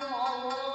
no